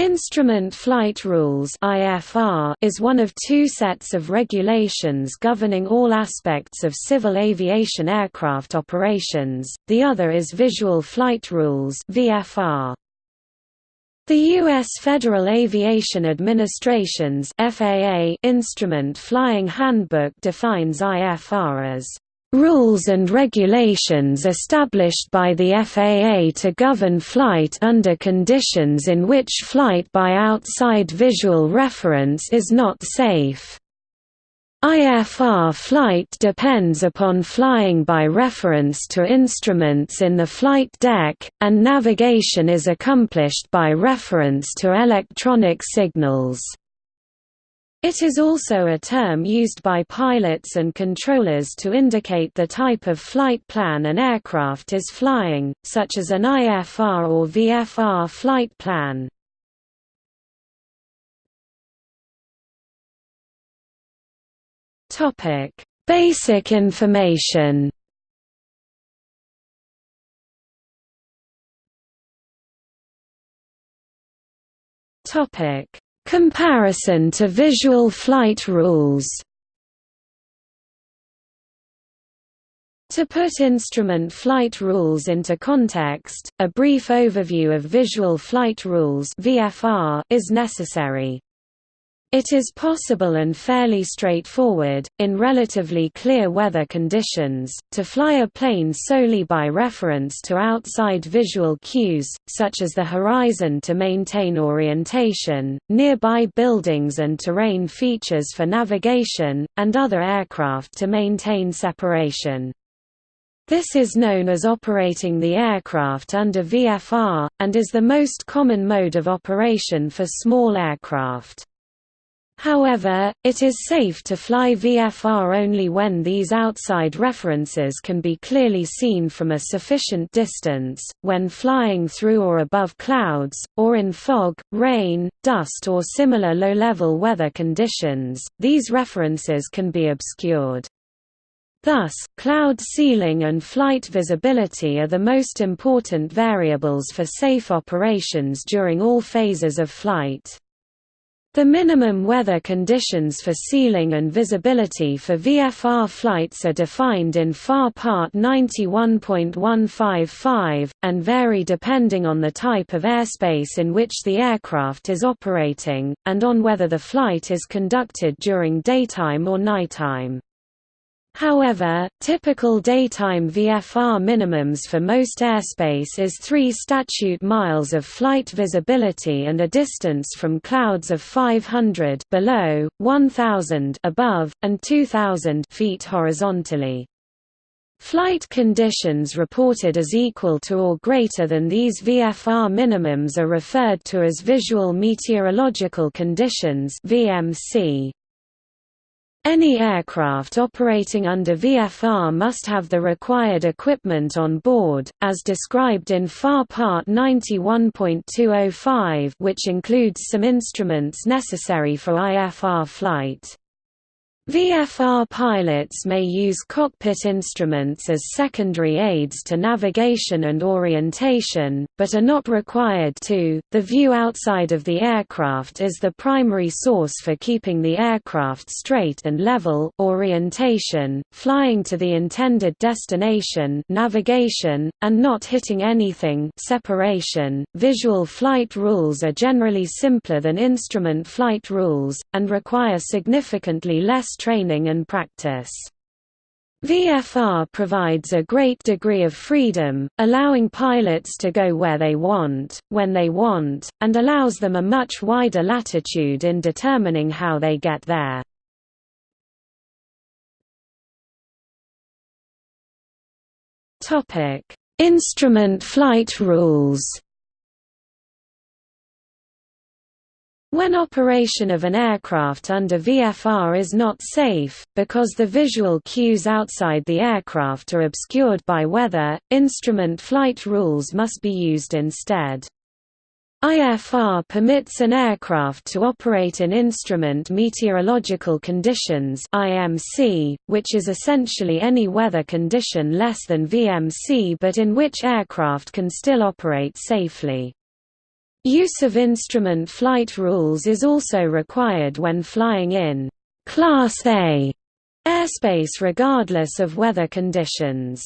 Instrument Flight Rules is one of two sets of regulations governing all aspects of civil aviation aircraft operations, the other is Visual Flight Rules The U.S. Federal Aviation Administration's Instrument Flying Handbook defines IFR as rules and regulations established by the FAA to govern flight under conditions in which flight by outside visual reference is not safe. IFR flight depends upon flying by reference to instruments in the flight deck, and navigation is accomplished by reference to electronic signals. It is also a term used by pilots and controllers to indicate the type of flight plan an aircraft is flying, such as an IFR or VFR flight plan. Basic information Topic Comparison to visual flight rules To put instrument flight rules into context, a brief overview of visual flight rules is necessary. It is possible and fairly straightforward, in relatively clear weather conditions, to fly a plane solely by reference to outside visual cues, such as the horizon to maintain orientation, nearby buildings and terrain features for navigation, and other aircraft to maintain separation. This is known as operating the aircraft under VFR, and is the most common mode of operation for small aircraft. However, it is safe to fly VFR only when these outside references can be clearly seen from a sufficient distance, when flying through or above clouds, or in fog, rain, dust or similar low-level weather conditions, these references can be obscured. Thus, cloud ceiling and flight visibility are the most important variables for safe operations during all phases of flight. The minimum weather conditions for ceiling and visibility for VFR flights are defined in FAR Part 91.155, and vary depending on the type of airspace in which the aircraft is operating, and on whether the flight is conducted during daytime or nighttime. However, typical daytime VFR minimums for most airspace is 3 statute miles of flight visibility and a distance from clouds of 500 below, 1000 above, and 2000 feet horizontally. Flight conditions reported as equal to or greater than these VFR minimums are referred to as visual meteorological conditions VMC. Any aircraft operating under VFR must have the required equipment on board, as described in FAR Part 91.205 which includes some instruments necessary for IFR flight. VFR pilots may use cockpit instruments as secondary aids to navigation and orientation, but are not required to. The view outside of the aircraft is the primary source for keeping the aircraft straight and level, orientation, flying to the intended destination, navigation, and not hitting anything, separation. Visual flight rules are generally simpler than instrument flight rules and require significantly less training and practice. VFR provides a great degree of freedom, allowing pilots to go where they want, when they want, and allows them a much wider latitude in determining how they get there. Instrument flight rules When operation of an aircraft under VFR is not safe, because the visual cues outside the aircraft are obscured by weather, instrument flight rules must be used instead. IFR permits an aircraft to operate in instrument meteorological conditions IMC, which is essentially any weather condition less than VMC but in which aircraft can still operate safely. Use of instrument flight rules is also required when flying in Class A airspace regardless of weather conditions.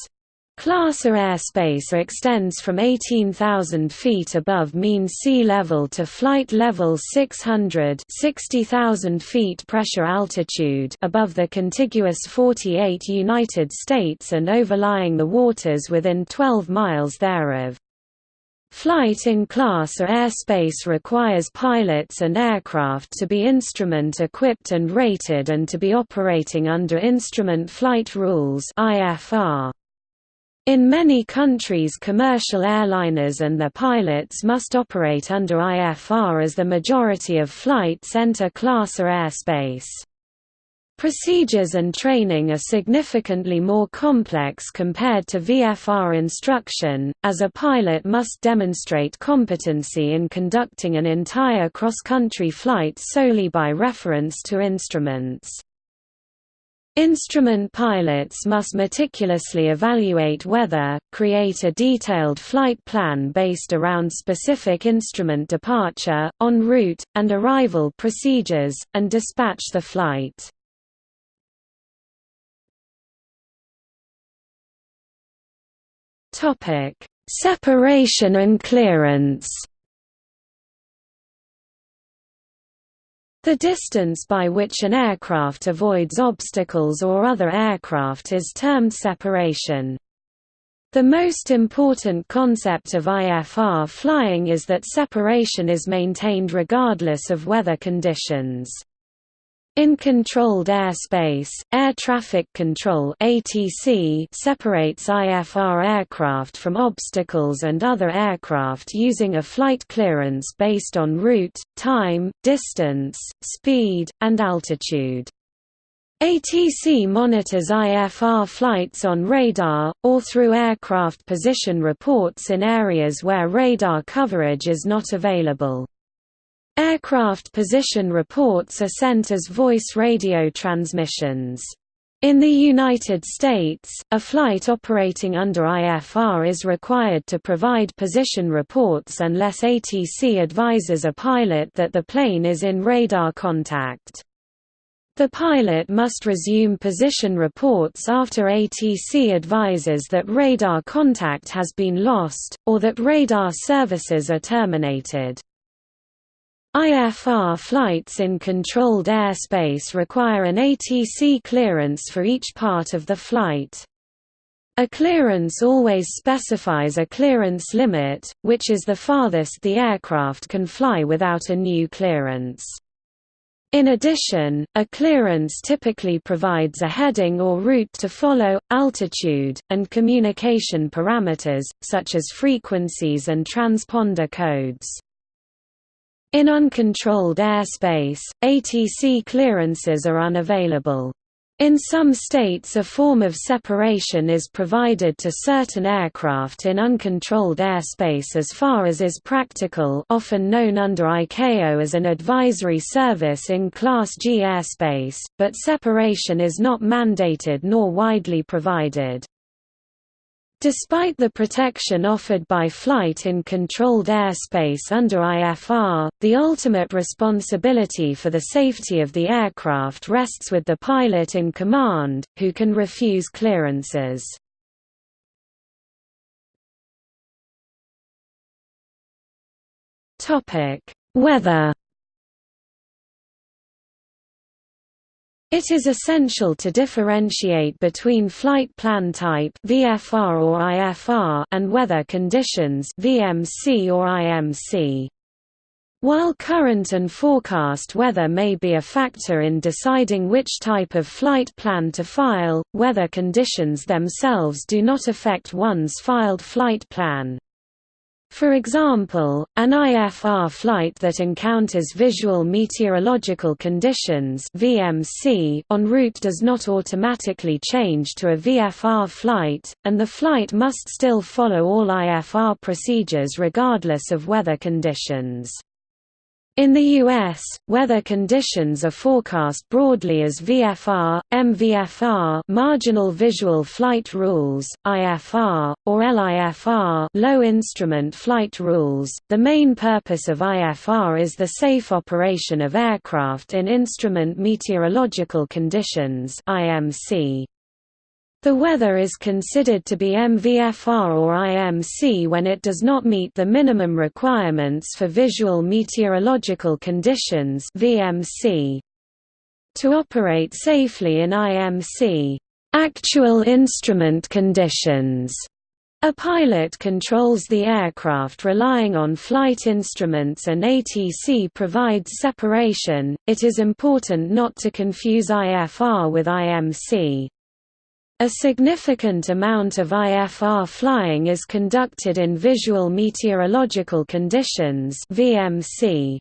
Class A airspace extends from 18,000 feet above mean sea level to flight level 600 60,000 feet pressure altitude above the contiguous 48 United States and overlying the waters within 12 miles thereof. Flight in Class A airspace requires pilots and aircraft to be instrument-equipped and rated and to be operating under Instrument Flight Rules In many countries commercial airliners and their pilots must operate under IFR as the majority of flights enter Class A airspace. Procedures and training are significantly more complex compared to VFR instruction, as a pilot must demonstrate competency in conducting an entire cross-country flight solely by reference to instruments. Instrument pilots must meticulously evaluate weather, create a detailed flight plan based around specific instrument departure, en route, and arrival procedures, and dispatch the flight. Topic: Separation and clearance. The distance by which an aircraft avoids obstacles or other aircraft is termed separation. The most important concept of IFR flying is that separation is maintained regardless of weather conditions. In controlled airspace, air traffic control (ATC) separates IFR aircraft from obstacles and other aircraft using a flight clearance based on route, time, distance, speed, and altitude. ATC monitors IFR flights on radar, or through aircraft position reports in areas where radar coverage is not available. Aircraft position reports are sent as voice radio transmissions. In the United States, a flight operating under IFR is required to provide position reports unless ATC advises a pilot that the plane is in radar contact. The pilot must resume position reports after ATC advises that radar contact has been lost, or that radar services are terminated. IFR flights in controlled airspace require an ATC clearance for each part of the flight. A clearance always specifies a clearance limit, which is the farthest the aircraft can fly without a new clearance. In addition, a clearance typically provides a heading or route to follow, altitude, and communication parameters, such as frequencies and transponder codes. In uncontrolled airspace, ATC clearances are unavailable. In some states a form of separation is provided to certain aircraft in uncontrolled airspace as far as is practical often known under ICAO as an advisory service in Class G airspace, but separation is not mandated nor widely provided. Despite the protection offered by flight in controlled airspace under IFR, the ultimate responsibility for the safety of the aircraft rests with the pilot in command, who can refuse clearances. Weather It is essential to differentiate between flight plan type VFR or IFR and weather conditions VMC or IMC. While current and forecast weather may be a factor in deciding which type of flight plan to file, weather conditions themselves do not affect one's filed flight plan. For example, an IFR flight that encounters visual meteorological conditions VMC en route does not automatically change to a VFR flight, and the flight must still follow all IFR procedures regardless of weather conditions. In the US, weather conditions are forecast broadly as VFR, MVFR marginal visual flight rules, IFR, or LIFR low instrument flight rules. The main purpose of IFR is the safe operation of aircraft in instrument meteorological conditions IMC. The weather is considered to be MVFR or IMC when it does not meet the minimum requirements for visual meteorological conditions VMC. To operate safely in IMC, actual instrument conditions, a pilot controls the aircraft relying on flight instruments and ATC provides separation. It is important not to confuse IFR with IMC. A significant amount of IFR flying is conducted in visual meteorological conditions VMC.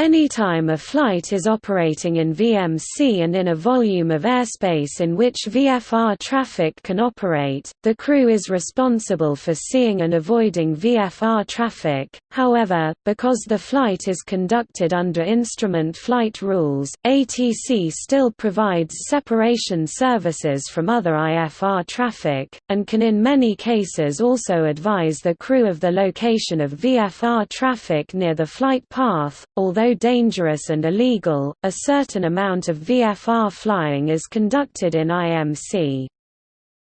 Anytime a flight is operating in VMC and in a volume of airspace in which VFR traffic can operate, the crew is responsible for seeing and avoiding VFR traffic. However, because the flight is conducted under instrument flight rules, ATC still provides separation services from other IFR traffic, and can in many cases also advise the crew of the location of VFR traffic near the flight path, although dangerous and illegal, a certain amount of VFR flying is conducted in IMC.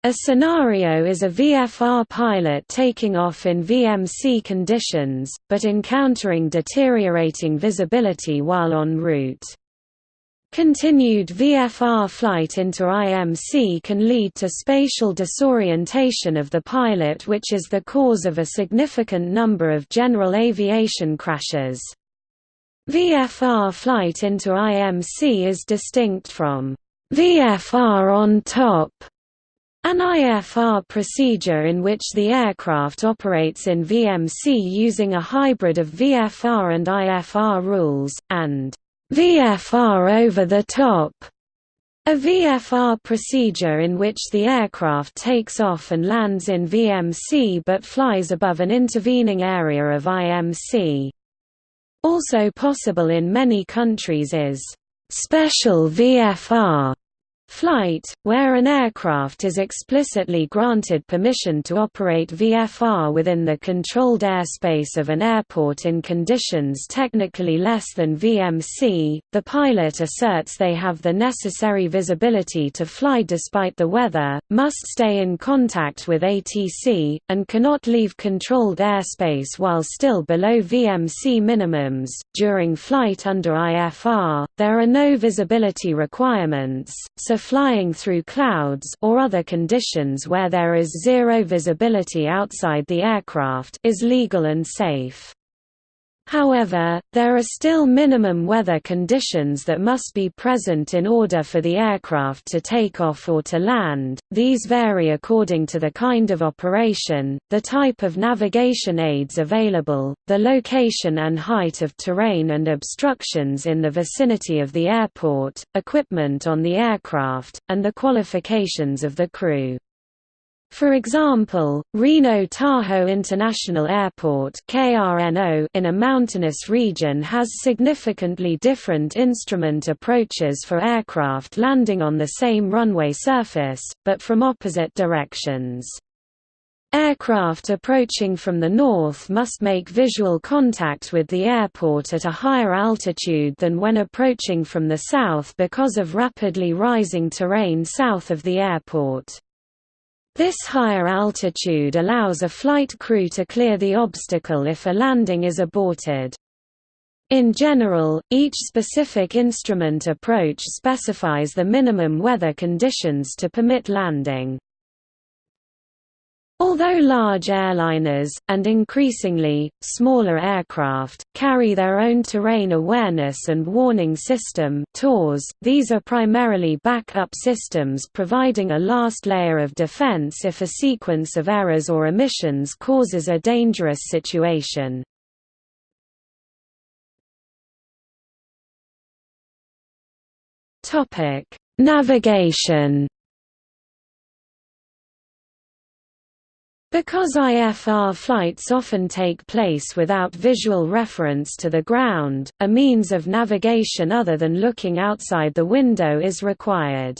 A scenario is a VFR pilot taking off in VMC conditions, but encountering deteriorating visibility while en route. Continued VFR flight into IMC can lead to spatial disorientation of the pilot which is the cause of a significant number of general aviation crashes. VFR flight into IMC is distinct from VFR on top, an IFR procedure in which the aircraft operates in VMC using a hybrid of VFR and IFR rules, and VFR over the top, a VFR procedure in which the aircraft takes off and lands in VMC but flies above an intervening area of IMC. Also possible in many countries is special VFR flight, where an aircraft is explicitly granted permission to operate VFR within the controlled airspace of an airport in conditions technically less than VMC, the pilot asserts they have the necessary visibility to fly despite the weather, must stay in contact with ATC, and cannot leave controlled airspace while still below VMC minimums. During flight under IFR, there are no visibility requirements, so flying through clouds or other conditions where there is zero visibility outside the aircraft is legal and safe. However, there are still minimum weather conditions that must be present in order for the aircraft to take off or to land. These vary according to the kind of operation, the type of navigation aids available, the location and height of terrain and obstructions in the vicinity of the airport, equipment on the aircraft, and the qualifications of the crew. For example, Reno-Tahoe International Airport in a mountainous region has significantly different instrument approaches for aircraft landing on the same runway surface, but from opposite directions. Aircraft approaching from the north must make visual contact with the airport at a higher altitude than when approaching from the south because of rapidly rising terrain south of the airport. This higher altitude allows a flight crew to clear the obstacle if a landing is aborted. In general, each specific instrument approach specifies the minimum weather conditions to permit landing. Although large airliners, and increasingly, smaller aircraft, carry their own terrain awareness and warning system these are primarily backup systems providing a last layer of defense if a sequence of errors or omissions causes a dangerous situation. Navigation Because IFR flights often take place without visual reference to the ground, a means of navigation other than looking outside the window is required.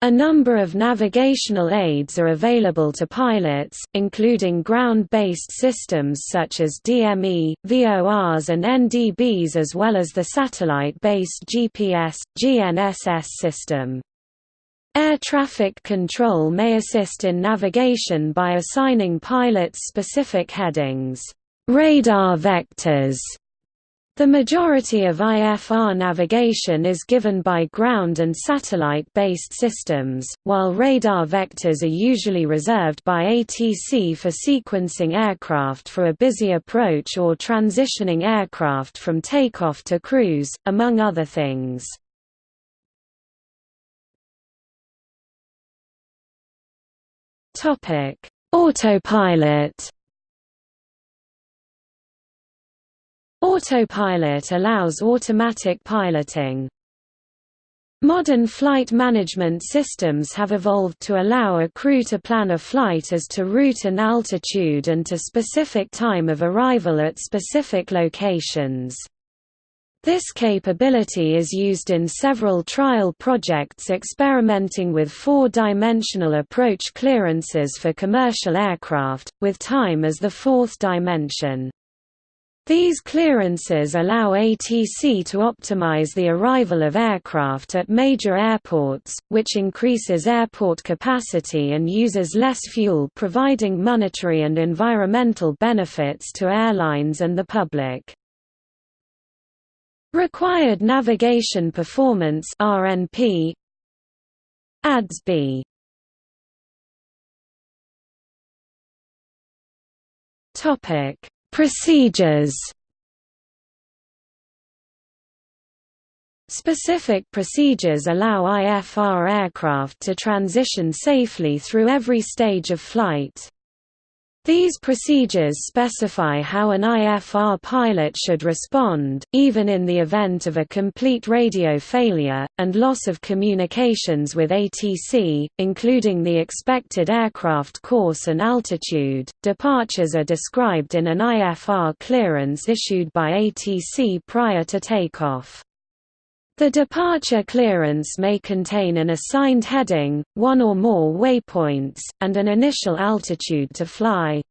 A number of navigational aids are available to pilots, including ground-based systems such as DME, VORs and NDBs as well as the satellite-based GPS, GNSS system. Air traffic control may assist in navigation by assigning pilots specific headings, radar vectors. The majority of IFR navigation is given by ground and satellite-based systems, while radar vectors are usually reserved by ATC for sequencing aircraft for a busy approach or transitioning aircraft from takeoff to cruise, among other things. Topic: Autopilot. Autopilot allows automatic piloting. Modern flight management systems have evolved to allow a crew to plan a flight as to route and altitude and to specific time of arrival at specific locations. This capability is used in several trial projects experimenting with four-dimensional approach clearances for commercial aircraft, with time as the fourth dimension. These clearances allow ATC to optimize the arrival of aircraft at major airports, which increases airport capacity and uses less fuel providing monetary and environmental benefits to airlines and the public. Required Navigation Performance RNP ADS-B Topic. Procedures. Specific procedures allow IFR aircraft to transition safely through every stage of flight. These procedures specify how an IFR pilot should respond, even in the event of a complete radio failure, and loss of communications with ATC, including the expected aircraft course and altitude. Departures are described in an IFR clearance issued by ATC prior to takeoff. The departure clearance may contain an assigned heading, one or more waypoints, and an initial altitude to fly.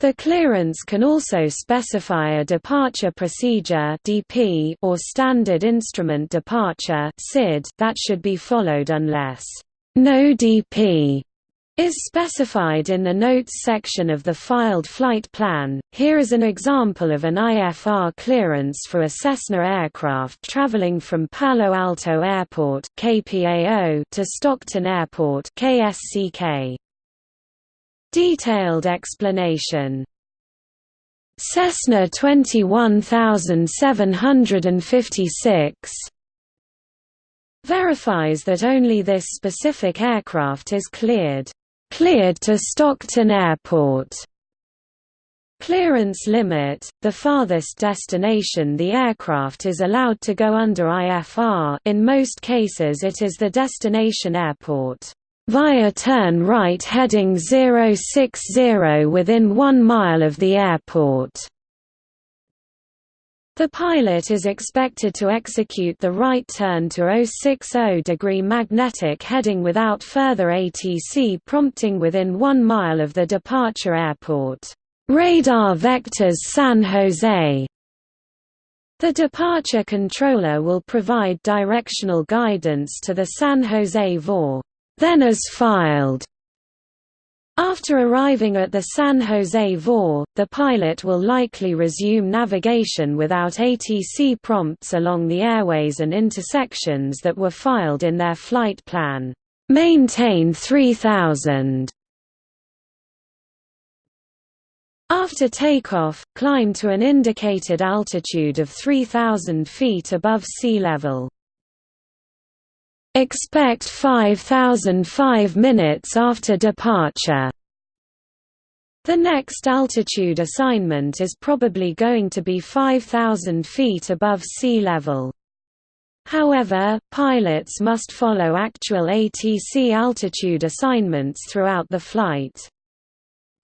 The clearance can also specify a departure procedure (DP) or standard instrument departure (SID) that should be followed unless no DP is specified in the Notes section of the filed flight plan. Here is an example of an IFR clearance for a Cessna aircraft traveling from Palo Alto Airport (KPAO) to Stockton Airport (KSCK). Detailed explanation Cessna 21756 verifies that only this specific aircraft is cleared Cleared to Stockton Airport. Clearance limit – The farthest destination the aircraft is allowed to go under IFR in most cases it is the destination airport. Via turn right heading 060 within 1 mile of the airport. The pilot is expected to execute the right turn to 060 degree magnetic heading without further ATC prompting within one mile of the departure airport. Radar Vectors San Jose the departure controller will provide directional guidance to the San Jose VOR, then as filed, after arriving at the San Jose VOR, the pilot will likely resume navigation without ATC prompts along the airways and intersections that were filed in their flight plan. Maintain 3000 After takeoff, climb to an indicated altitude of 3,000 feet above sea level. Expect 5005 minutes after departure. The next altitude assignment is probably going to be 5,000 feet above sea level. However, pilots must follow actual ATC altitude assignments throughout the flight.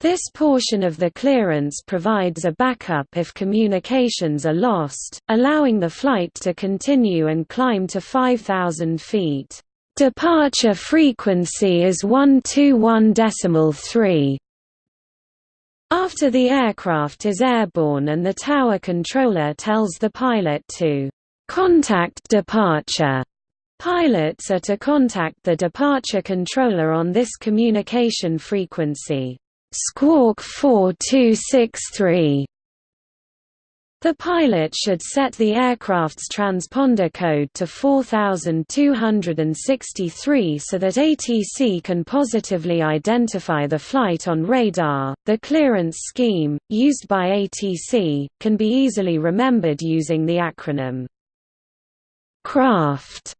This portion of the clearance provides a backup if communications are lost, allowing the flight to continue and climb to 5,000 feet. Departure frequency is 121.3. After the aircraft is airborne and the tower controller tells the pilot to contact departure, pilots are to contact the departure controller on this communication frequency. Squawk 4263 the pilot should set the aircraft's transponder code to 4263 so that ATC can positively identify the flight on radar. The clearance scheme, used by ATC, can be easily remembered using the acronym CRAFT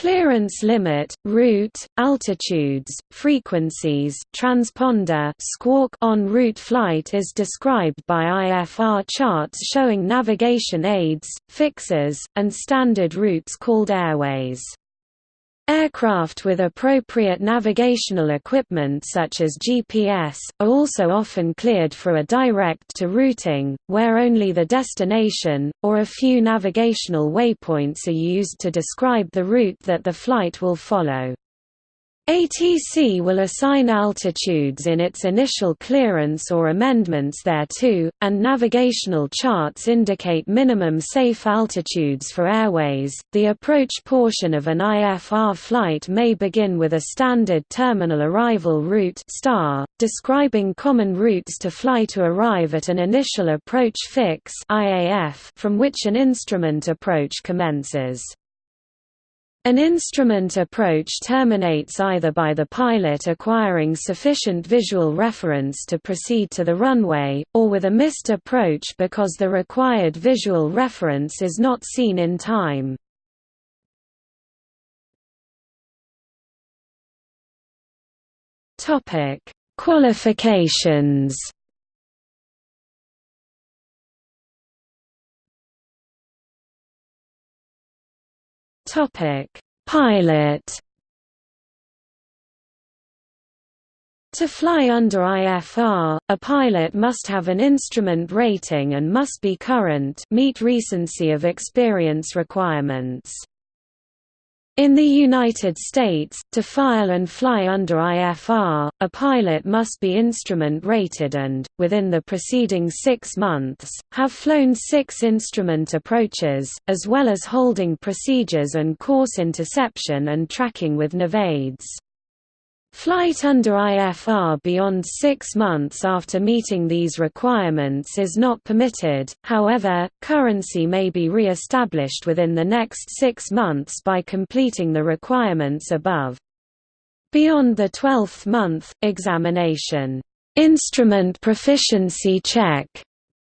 Clearance limit, route, altitudes, frequencies, transponder squawk on route flight is described by IFR charts showing navigation aids, fixes, and standard routes called airways. Aircraft with appropriate navigational equipment such as GPS, are also often cleared for a direct-to routing, where only the destination, or a few navigational waypoints are used to describe the route that the flight will follow. ATC will assign altitudes in its initial clearance or amendments thereto, and navigational charts indicate minimum safe altitudes for airways. The approach portion of an IFR flight may begin with a standard terminal arrival route star, describing common routes to fly to arrive at an initial approach fix IAF from which an instrument approach commences. An instrument approach terminates either by the pilot acquiring sufficient visual reference to proceed to the runway, or with a missed approach because the required visual reference is not seen in time. Qualifications Topic: Pilot. To fly under IFR, a pilot must have an instrument rating and must be current meet recency of experience requirements. In the United States, to file and fly under IFR, a pilot must be instrument rated and, within the preceding six months, have flown six instrument approaches, as well as holding procedures and course interception and tracking with NAVAIDS. Flight under IFR beyond six months after meeting these requirements is not permitted, however, currency may be re-established within the next six months by completing the requirements above. Beyond the 12th month, examination, instrument proficiency check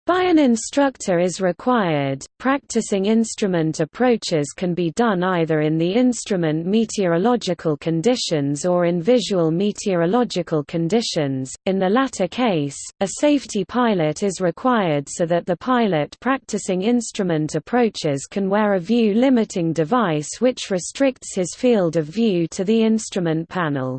by an instructor is required. Practicing instrument approaches can be done either in the instrument meteorological conditions or in visual meteorological conditions. In the latter case, a safety pilot is required so that the pilot practicing instrument approaches can wear a view limiting device which restricts his field of view to the instrument panel.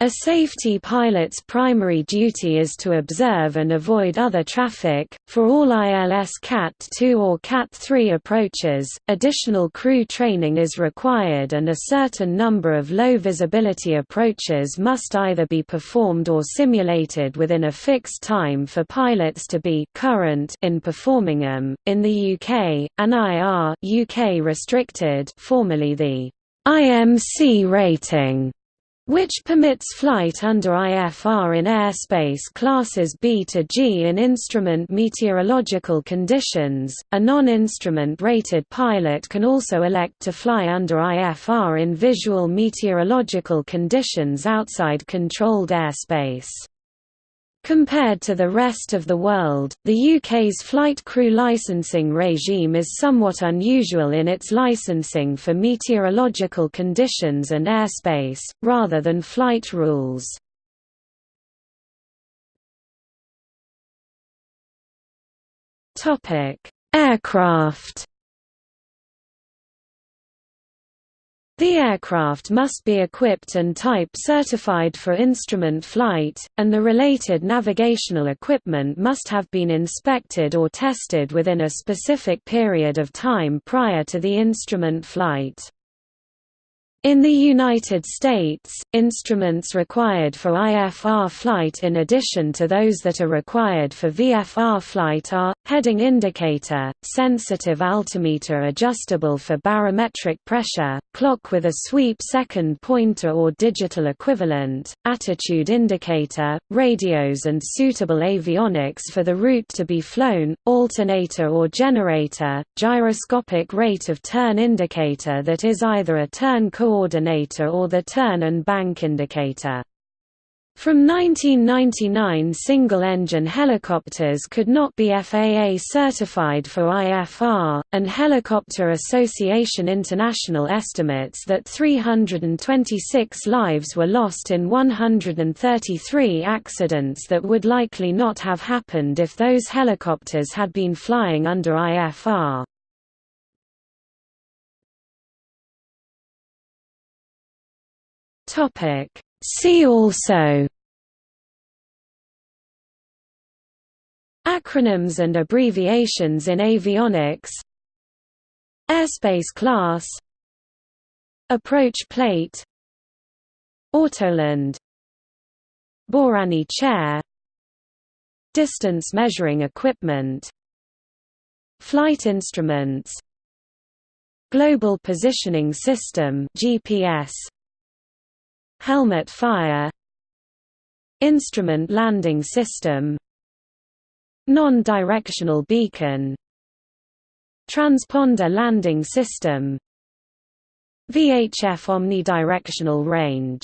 A safety pilot's primary duty is to observe and avoid other traffic. For all ILS CAT 2 or CAT 3 approaches, additional crew training is required and a certain number of low visibility approaches must either be performed or simulated within a fixed time for pilots to be current in performing them. In the UK, an IR UK restricted, formerly the IMC rating which permits flight under IFR in airspace classes B to G in instrument meteorological conditions. A non-instrument rated pilot can also elect to fly under IFR in visual meteorological conditions outside controlled airspace. Compared to the rest of the world, the UK's flight crew licensing regime is somewhat unusual in its licensing for meteorological conditions and airspace, rather than flight rules. Aircraft The aircraft must be equipped and type certified for instrument flight, and the related navigational equipment must have been inspected or tested within a specific period of time prior to the instrument flight. In the United States, instruments required for IFR flight in addition to those that are required for VFR flight are, heading indicator, sensitive altimeter adjustable for barometric pressure, clock with a sweep second pointer or digital equivalent, attitude indicator, radios and suitable avionics for the route to be flown, alternator or generator, gyroscopic rate of turn indicator that is either a turn coordinator coordinator or the turn and bank indicator. From 1999 single-engine helicopters could not be FAA certified for IFR, and Helicopter Association International estimates that 326 lives were lost in 133 accidents that would likely not have happened if those helicopters had been flying under IFR. Topic. See also Acronyms and abbreviations in avionics Airspace class Approach plate Autoland Bárány chair Distance measuring equipment Flight instruments Global Positioning System GPS Helmet fire Instrument landing system Non-directional beacon Transponder landing system VHF omnidirectional range